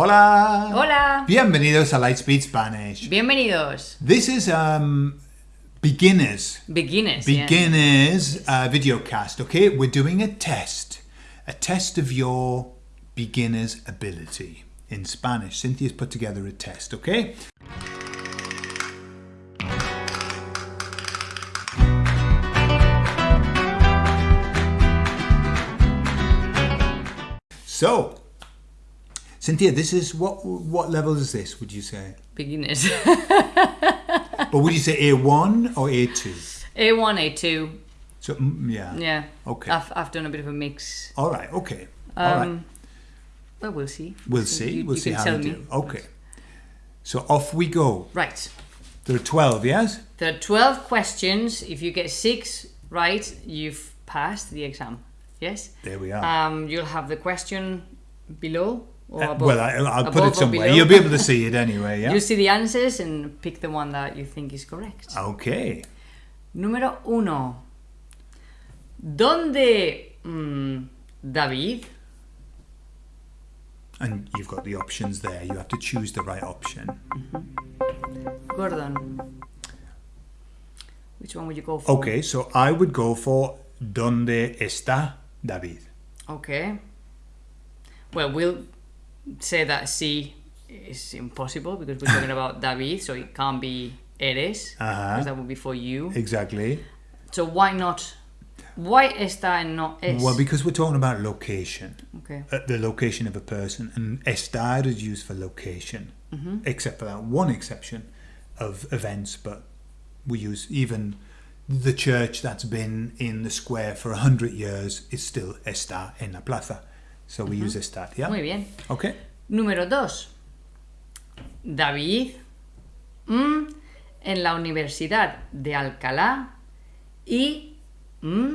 Hola. Hola. Bienvenidos a Lightspeed Spanish. Bienvenidos. This is um beginners. Beginners. yeah. Beginners uh, video cast. Okay, we're doing a test, a test of your beginner's ability in Spanish. Cynthia's put together a test. Okay. So, Cynthia, this is what what level is this? Would you say? Beginners. But would you say A1 or A2? A1, A2. So mm, yeah. Yeah. Okay. I've, I've done a bit of a mix. All right. Okay. All right. Um, Well, we'll see. We'll see. You- we'll you see how we do. Okay. So off we go. Right. There are 12, yes? There are 12 questions. If you get six right, you've passed the exam. Yes? There we are. Um, you'll have the question below or Uh, above. well, I, I'll put it somewhere. You'll be able to see it anyway, yeah? You see the answers and pick the one that you think is correct. Okay. Número uno. ¿Dónde mm, David? And you've got the options there. You have to choose the right option. Gordon. Which one would you go for? Okay, so I would go for ¿Dónde está David? Okay. Well, we'll say that C is impossible because we're talking about David, so it can't be eres, Uh-huh. because that would be for you. Exactly. So why not? Why está and not es? Well, because we're talking about location. okay. uh, the location of a person, and estar is used for location, except for that one exception of events. But we use even the church that's been in the square for a hundred years is still estar en la plaza, so we use estar. Yeah. Muy bien. Okay. Número dos. David mm, en la Universidad de Alcalá y mm,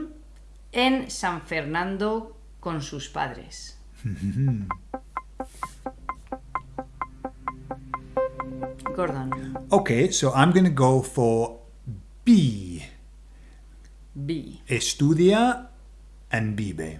en San Fernando con sus padres. Gordon. Okay. So I'm going to go for B. B. Estudia and vive.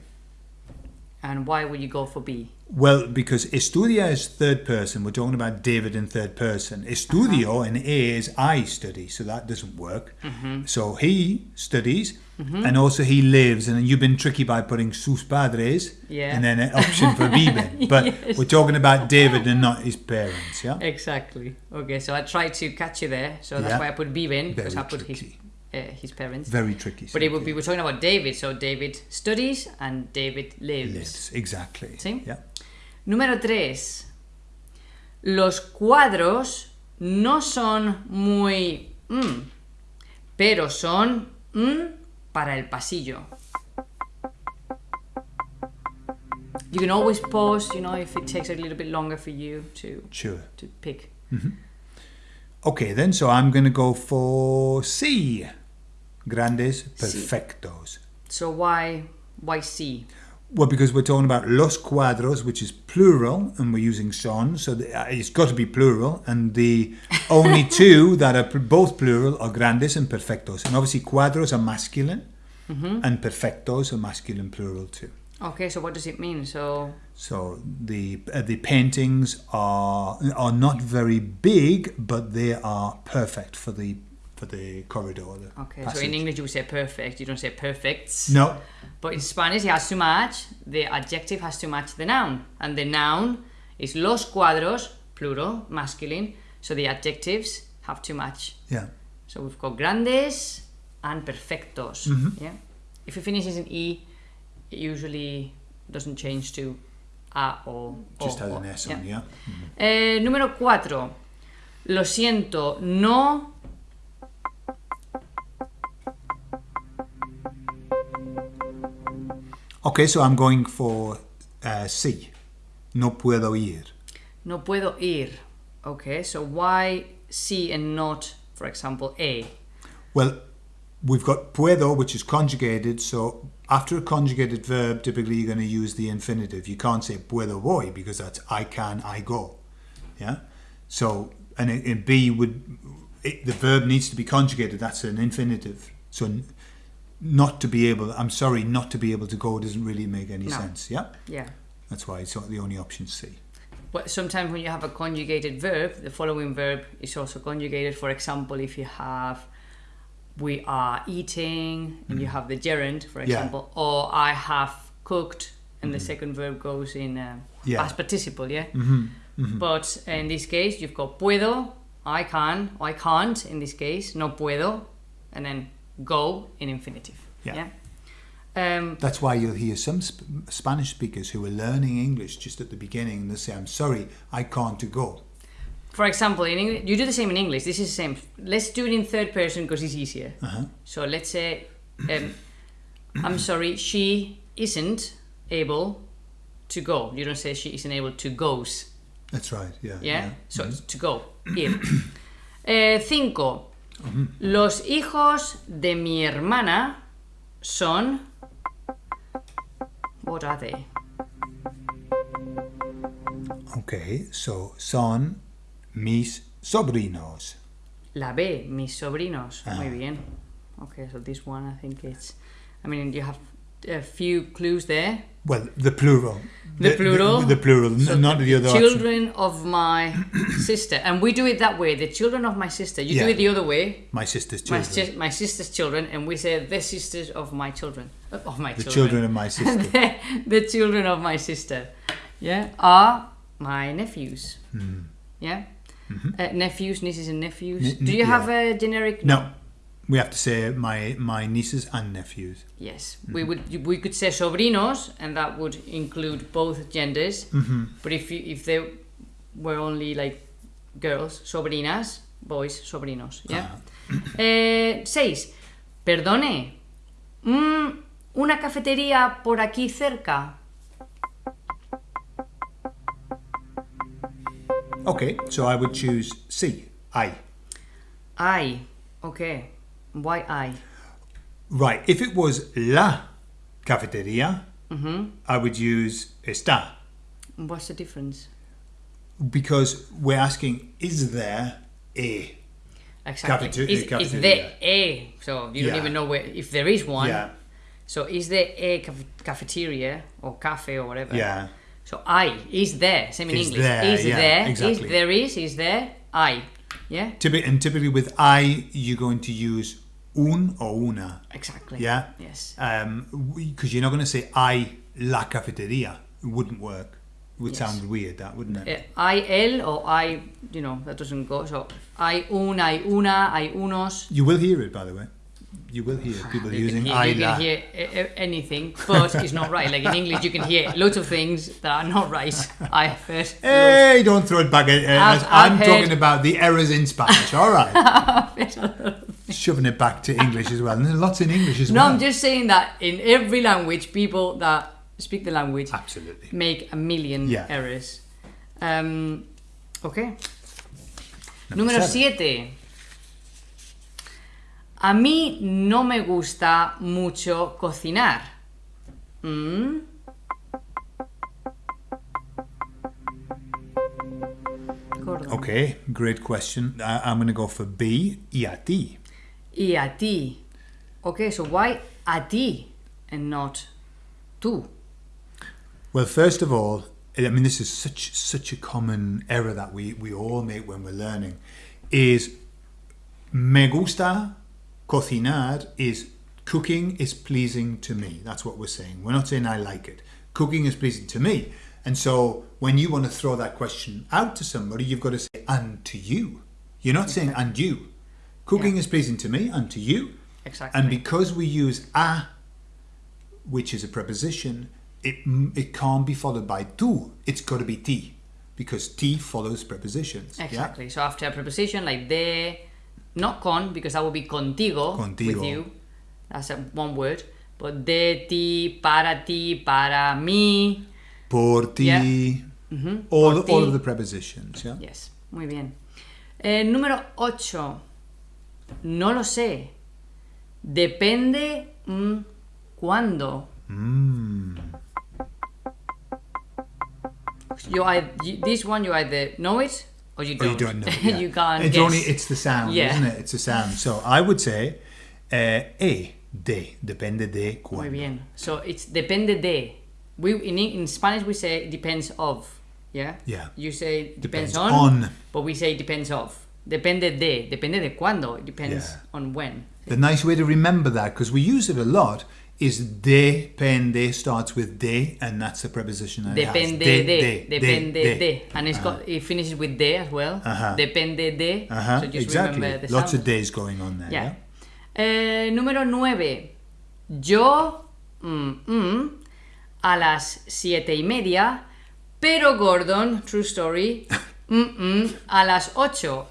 And why would you go for B? Well, because estudia is third person. We're talking about David in third person. Estudio uh-huh. in A is I study, so that doesn't work. Mm-hmm. So he studies, mm-hmm. and also he lives. And you've been tricky by putting sus padres, Yeah. and then an option for viven. But Yes. we're talking about David and not his parents. Yeah. Exactly. Okay, so I tried to catch you there, so that's Yeah. why I put B in because I put his tricky. Uh, his parents. Very tricky. But it would be we're talking about David, so David studies and David lives. lives exactly. Sí. Yeah. Número 3. Los cuadros no son muy mm, pero son mm, para el pasillo. You can always pause, you know, if it takes a little bit longer for you to Sure. to pick. Okay, then. So I'm going to go for C. Grandes perfectos. So why why C? Well, because we're talking about los cuadros, which is plural, and we're using son, so uh, it's got to be plural. And the only two that are both plural are grandes and perfectos. And obviously, cuadros are masculine, and perfectos are masculine plural too. Okay, so what does it mean? So So the uh, the paintings are are not very big, but they are perfect for the for the corridor. The okay, so in English you would say perfect, you don't say perfects. no, But in Spanish it has to match, the adjective has to match the noun. And the noun is los cuadros, plural, masculine. So the adjectives have to match. yeah, So we've got grandes and perfectos. Mm-hmm. Yeah. If it finishes in E, it usually doesn't change to A or just o, has an S on, yeah. Eh, número 4. Lo siento, no. Okay, so I'm going for uh, C. No puedo ir. No puedo ir. Okay, so why C and not, for example, A? Well, we've got puedo, which is conjugated. So after a conjugated verb, typically you're going to use the infinitive. You can't say puedo voy because that's I can, I go. Yeah. So and in, B would it, the verb needs to be conjugated. That's an infinitive. So not to be able, I'm sorry, not to be able to go doesn't really make any No. sense. Yeah. Yeah. That's why it's not the only option C. Well, sometimes when you have a conjugated verb, the following verb is also conjugated. For example, if you have we are eating and you have the gerund, for Mm-hmm. Yeah. example, or I have cooked and the second verb goes in uh, Yeah. past participle, yeah? Mm-hmm. But in this case, you've got puedo, I can, or I can't in this case, no puedo, and then go in infinitive. Yeah. Yeah. Um, That's why you'll hear some sp- Spanish speakers who are learning English just at the beginning and they say, I'm sorry, I can't to go. for example, in English, you do the same in English. This is the same. Let's do it in third person because it's easier. Uh-huh. So let's say, um, I'm sorry, she isn't able to go. You don't say she isn't able to goes. That's right, yeah. Yeah. So it's to go. Ir. Eh, cinco. Los hijos de mi hermana son. What are they? Okay, so son mis sobrinos. La B, mis sobrinos. Ah. Muy bien. Okay, so this one I think it's. I mean, you have a few clues there. Well, the plural. The plural. The, plural, So not the, other option. Children of my sister, and we do it that way. The children of my sister. You do it the other way. My sister's My, children. sis- my sister's children, and we say the sisters of my children. Uh, Of my the children. children of my sister. the, the children of my sister, yeah, are my nephews. Yeah, uh, nephews, nieces, and nephews. Hmm. Ne- Do you have a generic? no, we have to say my, my nieces and nephews. Yes, Mm-hmm. we would. We could say sobrinos, and that would include both genders. Mm-hmm. But if you, if they were only like girls, sobrinas, boys, sobrinos. Yeah. Uh-huh. Eh, seis. Perdone. Mm, una cafetería por aquí cerca. Okay, so I would choose C, I. I. Okay. Why I? Right, if it was la cafeteria, Mm-hmm. I would use está What's the difference? because we're asking, is there a? Exactly. Cafete- is, is cafeteria. there a? So you don't even know where if there is one. Yeah, So is there a cafeteria or cafe or whatever? yeah. So I is there. Same in Is English. there, is yeah, there? exactly. Is there is is there? I. Yeah. Typi- and typically with I, you're going to use un or una. Exactly. Yeah. Yes. Um, because you're not going to say I la cafeteria. It wouldn't work. It would Yes. sound weird, that wouldn't it? Uh, I el or I. You know that doesn't go. So I un, I una, I unos. You will hear it, by the way. You will hear people You using hear, I you la. can hear a- a- anything, but it's not right. Like in English, you can hear lots of things that are not right. I have heard. loads. Hey, don't throw it back at us. I'm I've talking about the errors in Spanish. All right. Shoving it back to English as well. And there's lots in English as No, well. I'm just saying that in every language, people that speak the language Absolutely. make a million Yeah. errors. Um, okay. Number Número seven. 7. A mí no me gusta mucho cocinar. Mm, Okay, great question. I, I'm going to go for B, y a ti. Y a ti. Okay, so why a ti and not tú? Well, first of all, I mean, this is such such a common error that we, we all make when we're learning. Is me gusta cocinar is cooking is pleasing to me. That's what we're saying. We're not saying I like it. Cooking is pleasing to me. And so when you want to throw that question out to somebody, you've got to say and to you. You're not saying and you. Cooking Yeah. is pleasing to me and to you. Exactly. And because we use a, which is a preposition, it it can't be followed by tu. It's got to be ti, because ti follows prepositions. yeah? Exactly. So after a preposition like de, not con, because that would be contigo, Contigo. with you. That's a, one word. But de ti, para ti, para mí. Por ti. Yeah. Mhm. All, Por all ti. of the prepositions. Yeah. Yes, muy bien. Eh, número 8. No lo sé. Depende mm, cuándo. Mm. You, ei- you, this one you either know it or you don't. you don't know. yeah. you can't It's guess. only it's the sound, Yeah. isn't it? It's a sound. So I would say uh, e de depende de Muy cuándo. bien. So it's depende de. We in, in Spanish we say depends of. Yeah. Yeah. You say depends, Depends on, on. but we say depends of. Depende de. Depende de cuándo. It depends Yeah. on when. The nice way to remember that, because we use it a lot, is depende starts with de, and that's the preposition. that it has. Depende de, depende de, and it's got it finishes with de as well. Uh-huh. Depende de. Uh-huh, So just exactly. remember the Lots sound. of days going on there. Yeah. Yeah. Eh, número 9. Yo mm, mm, a las siete y media, pero Gordon, true story, mm, mm, a las 8.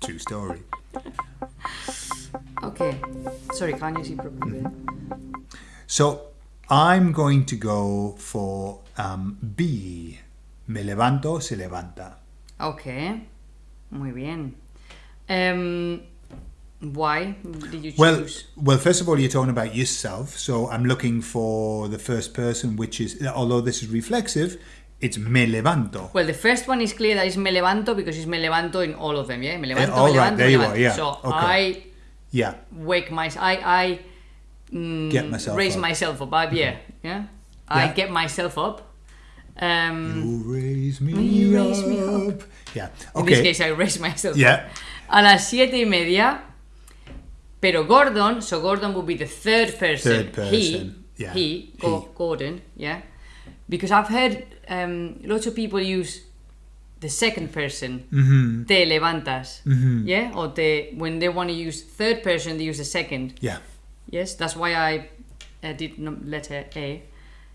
True story. okay. Sorry, can you see properly? So I'm going to go for um, B. Me levanto, se levanta. Okay. Muy bien. Um, why did you choose? Well, well, first of all, you're talking about yourself. So I'm looking for the first person, which is, although this is reflexive, it's me levanto. Well, the first one is clear that it's me levanto because it's me levanto in all of them, yeah? Me levanto, all me right, levanto, there me you levanto. are, yeah, So okay. I Yeah. wake myself, I, I mm, Get myself raise up. myself up. I, yeah, yeah. I Yeah. get myself up. Um, You raise me, You raise me up. Yeah. In this case, I raise myself Yeah. up. A las siete y media, pero Gordon, so Gordon would be the third person. Third He, person, yeah, he, Go- he. Gordon, yeah. Because I've heard um, lots of people use the second person. Mm-hmm. Te levantas, yeah, or te when they want to use third person, they use the second. Yeah. Yes, that's why I uh, did letter A.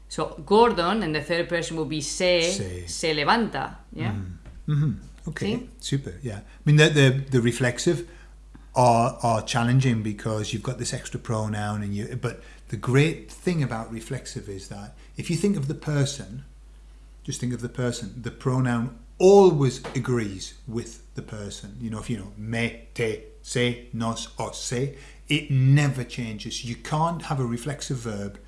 So Gordon and the third person will be se, Se. se levanta, yeah. Mm-hmm. Okay. See? Super. Yeah. I mean, the, the the reflexive are are challenging because you've got this extra pronoun and you. But the great thing about reflexive is that if you think of the person, just think of the person. The pronoun always agrees with the person. You know, if you know me, te, se, nos, or se, it never changes. You can't have a reflexive verb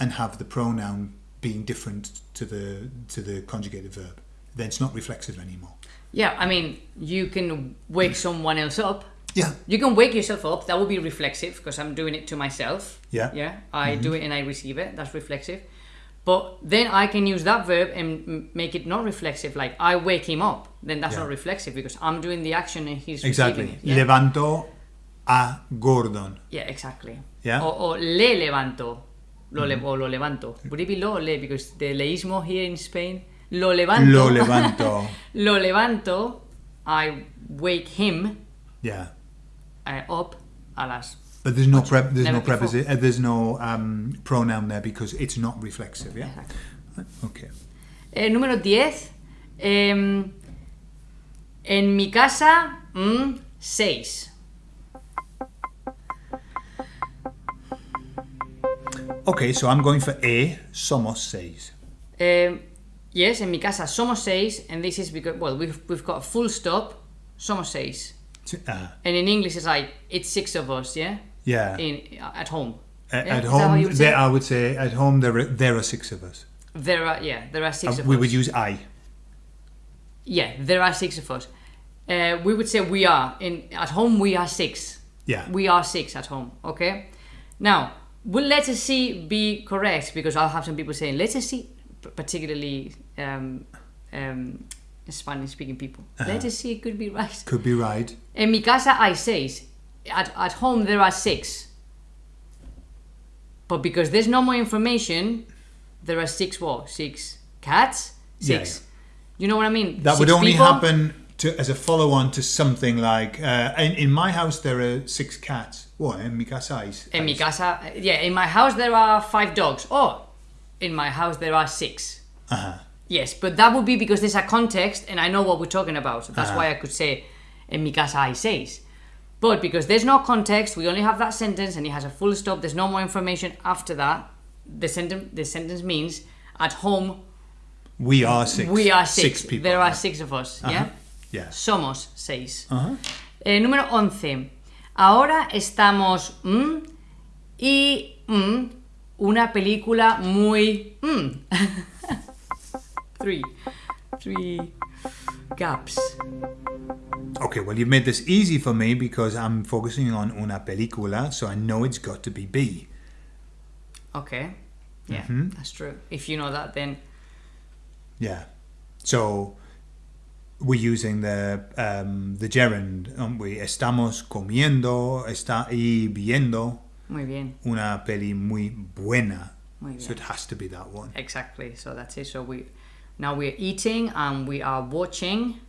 and have the pronoun being different to the to the conjugated verb. Then it's not reflexive anymore. Yeah, I mean, you can wake mm. someone else up. Yeah. You can wake yourself up. That would be reflexive because I'm doing it to myself. Yeah. Yeah. I mm-hmm. do it and I receive it. That's reflexive. But then I can use that verb and make it not reflexive. Like I wake him up. Then that's Yeah. not reflexive because I'm doing the action and he's Exactly. receiving it. Yeah. Levanto a Gordon. yeah, exactly. Yeah. Mm-hmm. Or, or le levanto. Lo le- or lo levanto. Would it be lo or le? Because the leísmo here in Spain. Lo levanto. Lo levanto. lo levanto. I wake him yeah. uh, up a las But there's no prep. There's no before. preposi- uh, There's no um, pronoun there because it's not reflexive. Yeah. Exacto. Okay. Eh, número 10. em, en mi casa, 6. Okay. So I'm going for A. Somos seis. yes, en mi casa somos seis, and this is because, well, we've, we've got a full stop, somos seis. Uh, And in English, it's like, it's six of us, yeah? Yeah. In At home. A- Yeah, At is that how you home, there. I would say at home there are, there are six of us. There are, yeah, there are six Uh, of we us. would use I. yeah, there are six of us. Uh, we would say we are. in At home, we are six. Yeah. We are six at home, okay? Now, will letter C be correct? Because I'll have some people saying letter C, particularly um, um, Spanish speaking people. Uh-huh. Letter C could be right. Could be right. En mi casa hay seis. At, at home, there are six. But because there's no more information, there are six what? Six cats? Yeah, Six. You know what I mean? That would only people? happen to as a follow-on to something like uh, in, in my house there are six cats. What? En mi casa hay En mi casa, yeah, in my house there are five dogs. Oh, in my house there are six. Uh-huh. Yes, but that would be because there's a context and I know what we're talking about. So that's Uh-huh. why I could say, in mi casa hay seis. But because there's no context, we only have that sentence and it has a full stop, there's no more information after that. The sentence, the sentence means, at home, We are six. we are six. people. There are six of us, yeah? Yeah. Somos seis. Uh-huh. Eh, número 11. Ahora estamos mm, y mm, una película muy mm. three three gaps. Okay, well, you've made this easy for me because I'm focusing on una película, so I know it's got to be B. Okay. Yeah, Mm-hmm. that's true. If you know that then Yeah. So we're using the um, the gerund, aren't we? Estamos comiendo está y viendo Muy bien. una peli muy buena. Muy So it has to be that one. Exactly. So that's it. So we now we're eating and we are watching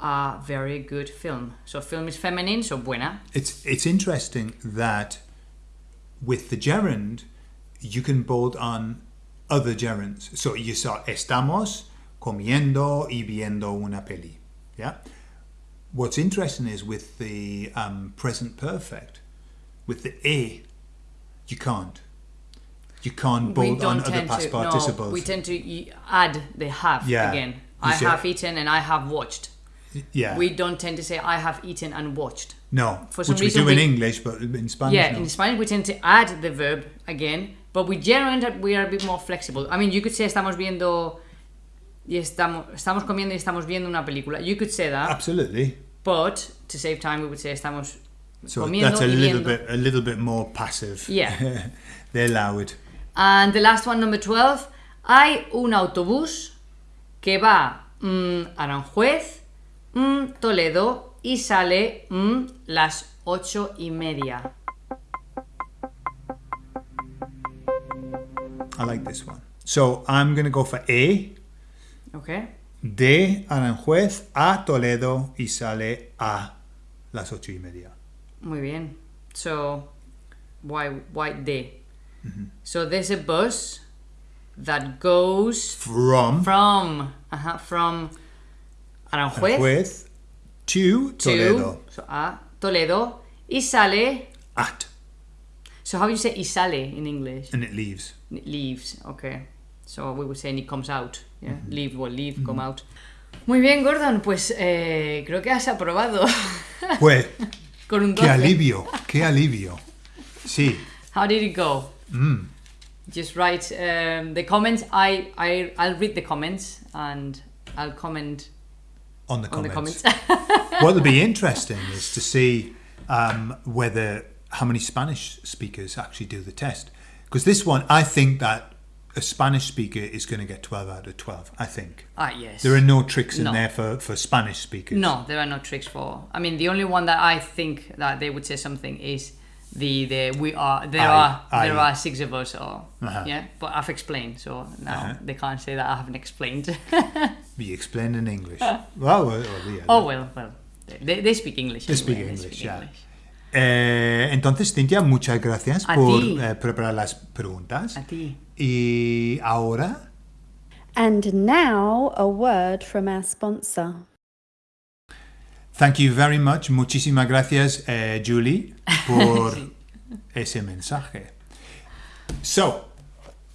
a very good film. So film is feminine, so buena. It's it's interesting that with the gerund you can bolt on other gerunds. So you saw estamos comiendo y viendo una peli. Yeah. What's interesting is with the um, present perfect, with the e, you can't. You can't we bolt on other past to participles. no, we tend to add the have Yeah. again. You I say- have eaten and I have watched. yeah. We don't tend to say I have eaten and watched. no. for some which we reason do in we- English, but in Spanish. Yeah, no. in Spanish we tend to add the verb again, but we generally we are a bit more flexible. I mean, you could say estamos viendo y estamos estamos comiendo y estamos viendo una película. You could say that, Absolutely. but to save time, we would say estamos So comiendo that's a little bit a little bit more passive. Yeah. they allow it. And the last one, number 12. Hay un autobús que va mm, a Aranjuez, mm, Toledo y sale mm, las ocho y media. I like this one. So I'm gonna go for A. Okay? De Aranjuez a Toledo y sale a las ocho y media. Muy bien. So, why, why de? Mm-hmm. So there's a bus that goes From from, uh from Aranjuez Aranjuez to to Toledo. so, a Toledo y sale. At. So how do you say y sale in English? And it leaves. It leaves, okay. So we would say and it comes out. Yeah, Mm-hmm. leave, well, leave, come out. Muy bien, Gordon, pues eh, creo que has aprobado Pues, con un qué alivio, qué alivio. Sí. How did it go? Mm. Just write um, the comments. I, I, I'll read the comments and I'll comment On the on comments. the comments. What'll be interesting is to see um, whether how many Spanish speakers actually do the test. Because this one, I think that a Spanish speaker is going to get 12 out of 12. I think. ah, yes. There are no tricks in No. there for, for Spanish speakers. No, there are no tricks for. I mean, the only one that I think that they would say something is the the we are there I- are I- there are six of us or Uh-huh. yeah. But I've explained, so now Uh-huh. they can't say that I haven't explained. Be explained in English. well, well, well, yeah. oh well, well, they, they speak English. They speak anyway, English, yeah. Eh, entonces, Cintia, muchas gracias A por eh, preparar las preguntas. A ti. Y ahora, And now a word from our sponsor. Thank you very much. Muchísimas gracias, eh, Julie, por ese mensaje. So,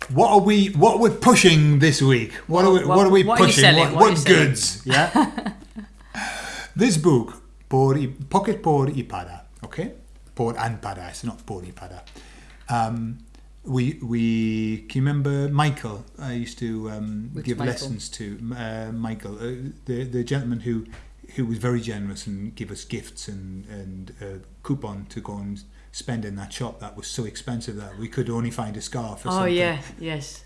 what are we? What we're pushing this week? What are we? What- What, are we what pushing? selling? What, What what goods? Yeah. this book, por y, pocket por y para. Okay, por and para. It's not por y para. Um, we we can you remember Michael. I used to um, give Michael? lessons to uh, Michael, uh, the the gentleman who who was very generous and give us gifts and and a coupon to go and spend in that shop that was so expensive that we could only find a scarf. Or Oh something. yeah, yes.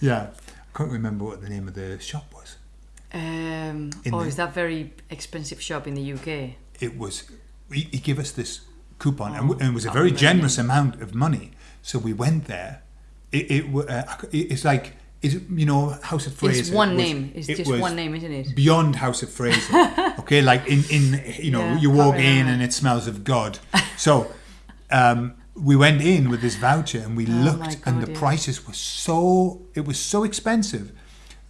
yeah. I can't remember what the name of the shop was. Um, oh, the- is that very expensive shop in the UK? It was he, he gave us this coupon and, Oh, and it was a very remember. generous amount of money. So we went there. It, it uh, it's like it's you know House of Fraser. It's one was- name. It's it just was one name, isn't it? Beyond House of Fraser, okay, like in in you know Yeah, you walk in and it smells of God. So um, we went in with this voucher and we Oh looked and the yeah. prices were so it was so expensive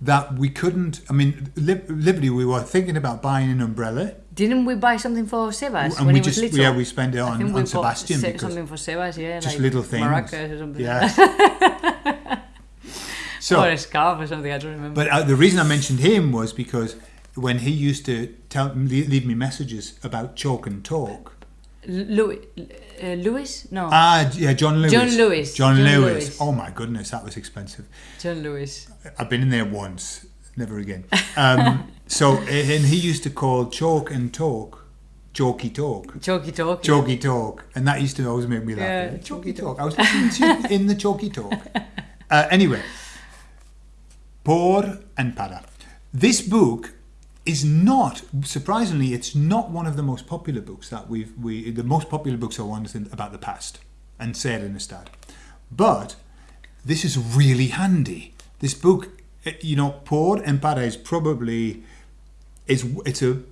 that we couldn't. I mean, li- literally, we were thinking about buying an umbrella Didn't we buy something for Sebas and when we he was just little? yeah we spent it on, on Sebastian se- something for Sebas, yeah, just like little things. maracas or something. Yeah. so, or a scarf or something. I don't remember. but uh, the reason I mentioned him was because when he used to tell leave me messages about chalk and talk. Louis, uh, Louis? No, Ah, yeah, John Lewis. John Lewis. John, John Lewis. Lewis. Oh my goodness, that was expensive. John Lewis. I've been in there once, never again. Um, so, and he used to call chalk and talk, chalky talk. Chalky talk. Chalky talk, and that used to always make me laugh. Yeah, chalky chalky talk. I was listening to in the chalky talk. Uh, anyway, Por and para. This book is not, surprisingly, it's not one of the most popular books that we've, we, the most popular books are ones in, about the past and ser in estar. But this is really handy. This book, eh, you know, por and para is probably, is, it's a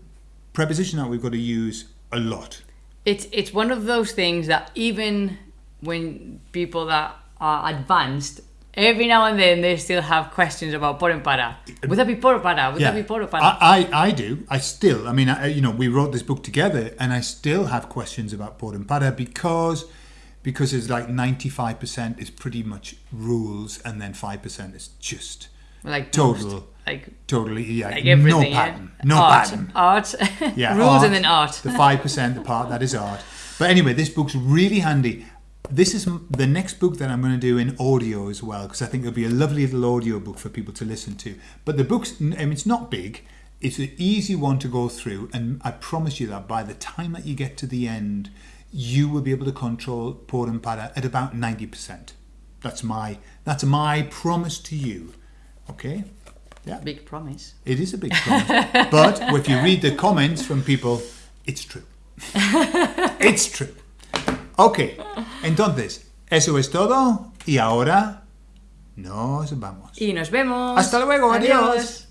preposition that we've got to use a lot. It's it's one of those things that even when people that are advanced, every now and then they still have questions about por and para. Would that be por or para? Would that be por? I, I, I do. I still, I mean, I, you know, we wrote this book together and I still have questions about por because because it's like 95% is pretty much rules and then 5% is just like total, most, like totally, yeah, like no pattern. yeah? No art, pattern. Art. Yeah, Rules art, and then art. The 5%, the part that is art. But anyway, this book's really handy. This is the next book that I'm going to do in audio as well, because I think it'll be a lovely little audio book for people to listen to. But the book's, I mean, it's not big. It's an easy one to go through, and I promise you that by the time that you get to the end, you will be able to control por and para at about 90%. That's my that's my promise to you. Okay? Yeah. Big promise. It is a big promise. but if you read the comments from people, it's true. it's true. Ok, entonces, eso es todo y ahora nos vamos. Y nos vemos. Hasta luego, adiós.